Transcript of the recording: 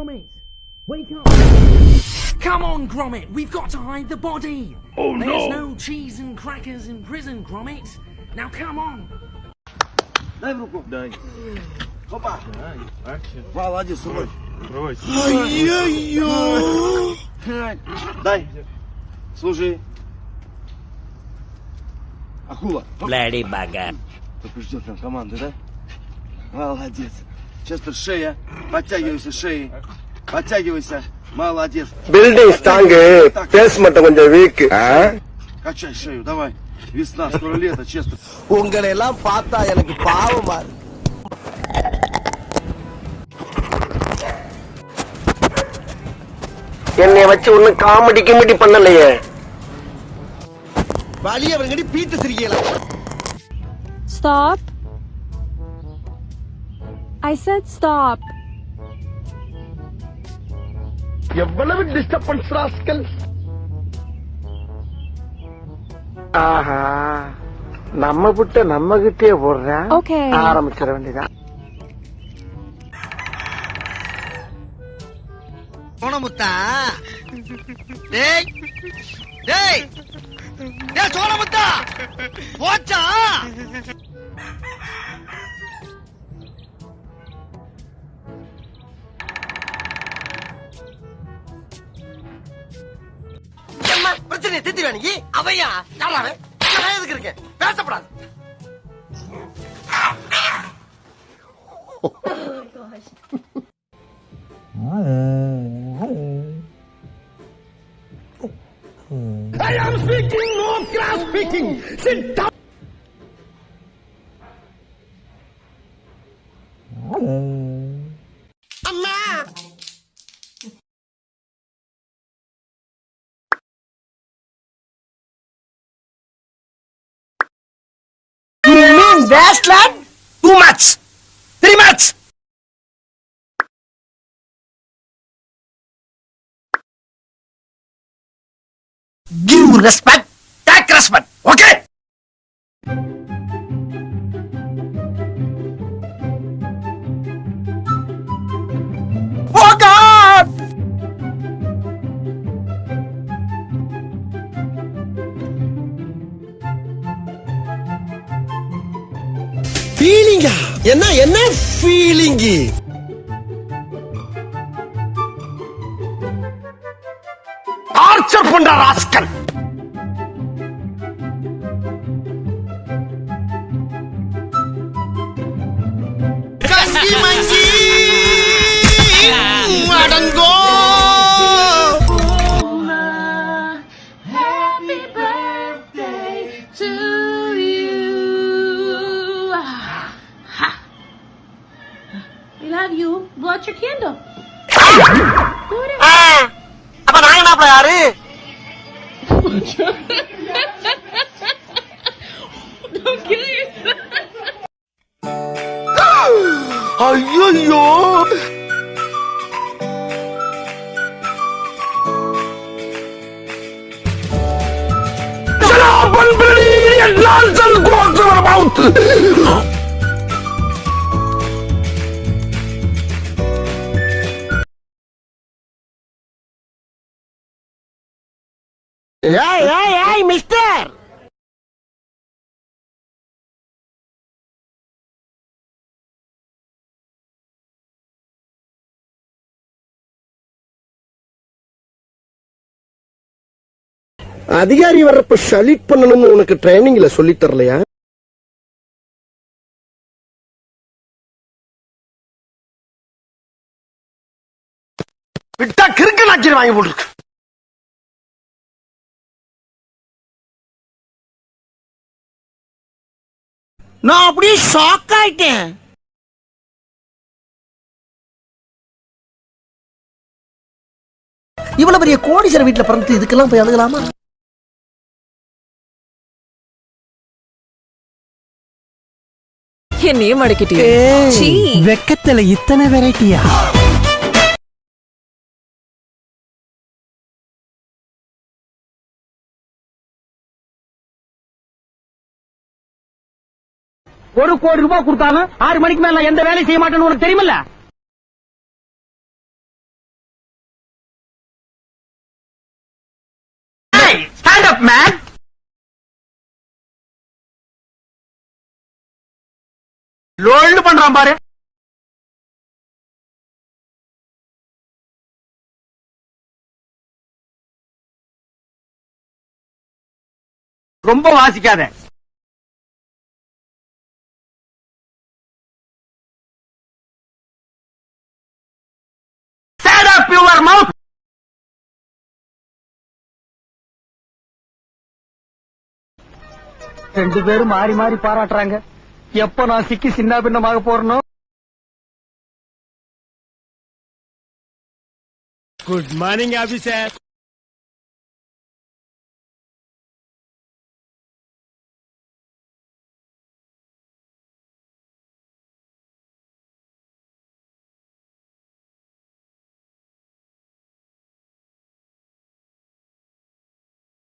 Gromit! Wake up! Come on, Gromit! We've got to hide the body! Oh There's no! no cheese and crackers in prison, Gromit! Now come on! Дай в руку. Дай. Опа. Дай. Акшн. Молодец, сынок. Брось. Ай-яй-яй. Дай. Служи. Акула. Bloody bugger. Только ждет там команды, да? Молодец. Сейчас шея. Подтягивайся шеей. Подтягивайся. Молодец. Building strong base மட்டும் கொஞ்சம் week Качай шею, давай. Весна, скоро лето, честно. உங்களை எல்லாம் பார்த்தா எனக்கு பாவமா இருக்கு. என்னைய வச்சு ஒண்ணும் காமெடி கிமெடி பண்ணலையே வழி அவங்கடி பீத்து சிரிக்கலாம் Stop. I said stop. எவ்வளவு டிஸ்டர்பன்ஸ் ராஸ்கல் ஆஹா நம்ம புட்ட நம்ம கிட்டே போடுறேன் Okay. ஆரம்பிச்சிட வேண்டியதான் சோனமுத்தா டேய் டேய் டேய் சோனமுத்தா போச்சா? பிரச்சனையை திட்டி தீர்த்து வேணுங்க அவையா? யாராவே நான் எதுக்கு இருக்கேன்? பேசப்படாது. I am speaking, no class speaking. Sit down. best, lad? Two months. Three months. Give respect ஃபீலிங்கா என்ன என்ன ஃபீலிங்கு டார்ச்சர் பண்ற rascal love you. Blow out your candle. அப்ப நான் என்ன யாரு Don't kill yourself. ஐயோ ஏய் ஏய் ஏய் மிஸ்டர்! அதிகாரி வர்றப்ப சலீட் பண்ணணும்னு உனக்கு ட்ரைனிங்ல சொல்லி தரலையா? விட்டா கிறுக்கு நாக்கி வாங்கி போட்டுருக்கு. நான் அப்படியே ஷாக் ஆயிட்டேன். இவ்வளவு பெரிய கோடீஸ்வர வீட்டுல பிறந்து இதுக்கெல்லாம் போய் அழுகலாமா என்னையே மடக்கிட்டியே சீ. வெக்கத்துல இத்தனை வெரைட்டியா ஒரு கோடி ரூபாய் கொடுத்தாலும் ஆறு மணிக்கு மேல எந்த வேலையும் செய்ய மாட்டேன்னு உனக்கு தெரியுமில்ல? ஸ்டாண்ட் அப் மேன் பண்றான் பாரு. ரொம்ப வாசிக்காத. Mouth! ரெண்டு பேரும் மாறி மாறி பாராட்டுறாங்க. எப்ப நான் சிக்கி சின்ன பின்னமாக போறனோ? Good morning officer